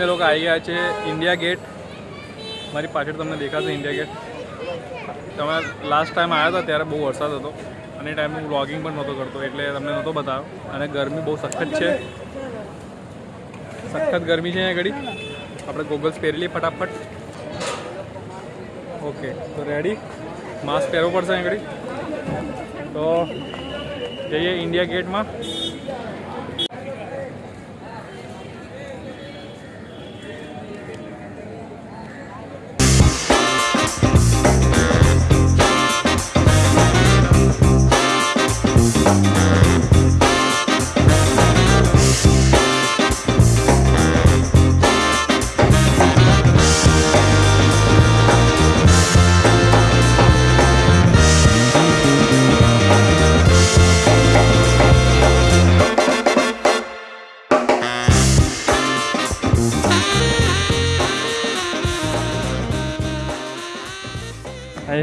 અમે લોકો આવી ગયા છે ઇન્ડિયા ગેટ મારી પાછળ તમને દેખાશે ઇન્ડિયા ગેટ તમે લાસ્ટ ટાઈમ આવ્યા હતા ત્યારે બહુ વરસાદ હતો. અને એ ટાઈમે હું વ્લોગિંગ પણ નહોતો કરતો, એટલે તમને નહોતો બતાવ્યો. અને ગરમી બહુ સખત છે. સખત ગરમી છે અહીંયા ઘડી. આપણે ગોગલ્સ પહેરી લઈએ ફટાફટ. ઓકે તો રેડી માસ્ક પહેરવું પડશે ઘડી. તો જઈએ ઇન્ડિયા ગેટમાં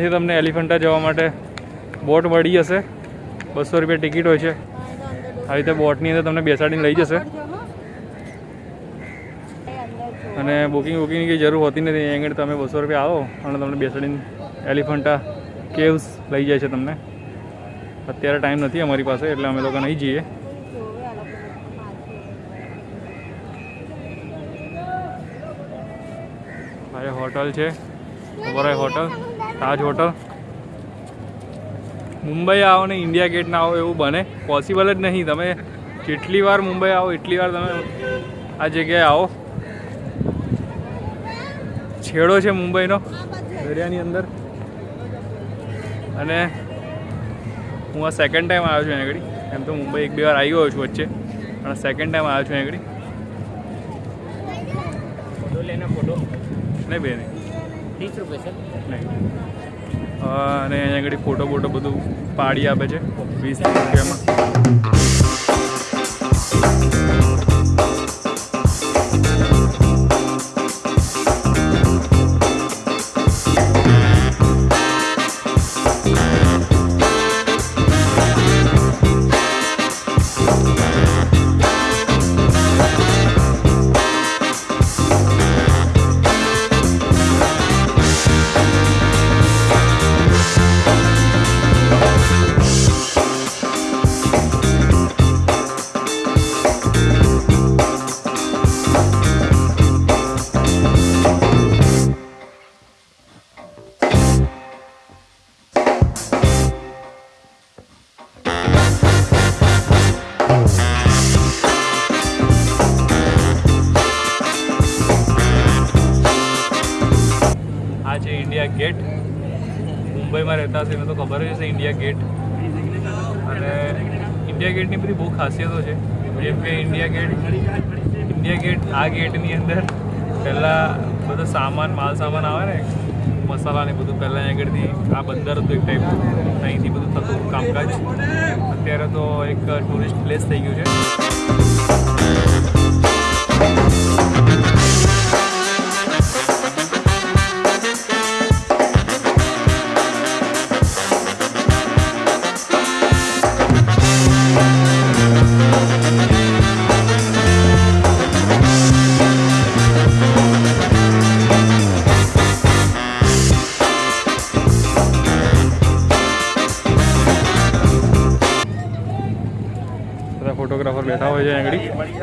અહીંથી તમને એલિફન્ટા જવા માટે બોટ મળી જશે. બસો રૂપિયા ટિકિટ હોય છે. આવી રીતે બોટની અંદર તમને બેસાડીને લઈ જશે. અને બુકિંગ બુકિંગની કંઈ જરૂર હોતી નથી. અહીં આગળ તમે બસો રૂપિયા આવો અને તમને બેસાડીને એલિફન્ટા કેવ્સ લઈ જાય છે તમને. અત્યારે ટાઈમ નથી અમારી પાસે, એટલે અમે લોકો નહીં જઈએ. આ હોટલ છે ઓબરાય હોટલ. તાજ હોટલ. મુંબઈ આવો ને ઇન્ડિયા ગેટ ના આવો એવું બને. પોસિબલ જ નહીં. તમે જેટલી વાર મુંબઈ આવો એટલી વાર તમે આ જગ્યાએ આવો. છેડો છે મુંબઈનો દરિયાની અંદર. અને હું આ સેકન્ડ ટાઈમ આવ્યો છું અહીંયા એમ તો મુંબઈ એક બે વાર આવી ગયો છું વચ્ચે. પણ સેકન્ડ ટાઈમ આવ્યો છું અહીંયા નહીં. બેન અને અહીંયા આગળ ફોટો બોટો બધું પાડી આપે છે. વીસ રૂપિયામાં. ઇન્ડિયા ગેટ અને ઇન્ડિયા ગેટની બધી બહુ ખાસિયતો છે. જેમ કે ઇન્ડિયા ગેટ ઇન્ડિયા ગેટ આ ગેટની અંદર પહેલાં બધો સામાન, માલ સામાન આવે ને, મસાલા ને બધું પહેલાં આગળથી આ બંદર હતું એક ટાઈપનું અહીંથી બધું થતું કામકાજ. અત્યારે તો એક ટુરિસ્ટ પ્લેસ થઈ ગયું છે.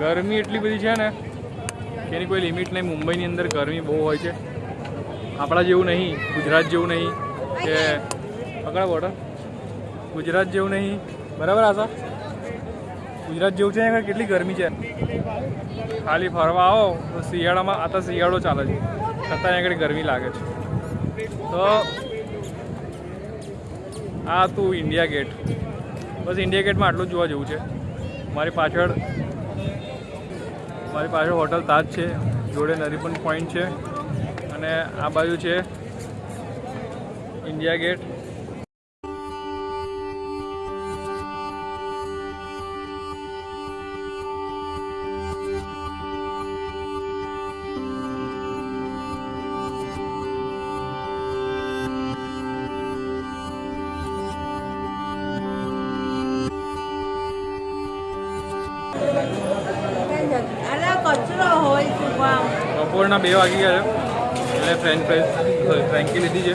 ગરમી એટલી બધી છે ને કે એની કોઈ લિમિટ નહીં. મુંબઈની અંદર ગરમી બહુ હોય છે. આપણા જેવું નહીં, ગુજરાત જેવું નહીં, કે પકડ બોટલ ગુજરાત જેવું નહીં. બરાબર આશા ગુજરાત જેવું છે કેટલી ગરમી છે? ખાલી ફરવા આવો, તો શિયાળામાં, આ તો શિયાળો ચાલે છે. છતાં આગળ ગરમી લાગે છે. તો આ હતું ઇન્ડિયા ગેટ બસ ઇન્ડિયા ગેટમાં આટલું જોવા જેવું છે. મારી પાછળ મારી પાછળ હોટલ તાજ છે. જોડે નરીપન પોઈન્ટ છે. અને આ બાજુ છે ઇન્ડિયા ગેટ. બપોરના બે વાગી ગયા છે. એટલે ફ્રેન્ચ ફ્રાઈઝ ફ્રેન્કી લીધી છે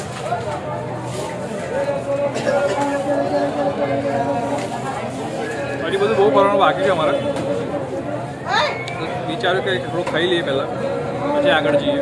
હજી બધું બહુ ભરવાનું બાકી છે અમારે વિચાર્યું કે થોડું ખાઈ લઈએ પહેલાં પછી આગળ જઈએ